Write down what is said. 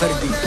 Cardi B.